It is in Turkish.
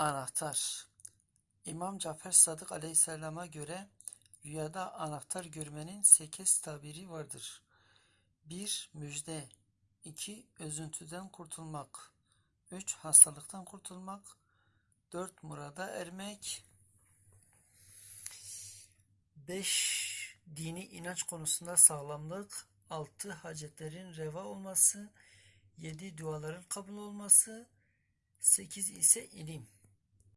Anahtar İmam Cafer Sadık Aleyhisselam'a göre rüyada anahtar görmenin sekiz tabiri vardır. 1. Müjde 2. Özüntüden kurtulmak 3. Hastalıktan kurtulmak 4. Murada ermek 5. Dini inanç konusunda sağlamlık 6. Hacetlerin reva olması 7. Duaların kabul olması 8 ise ilim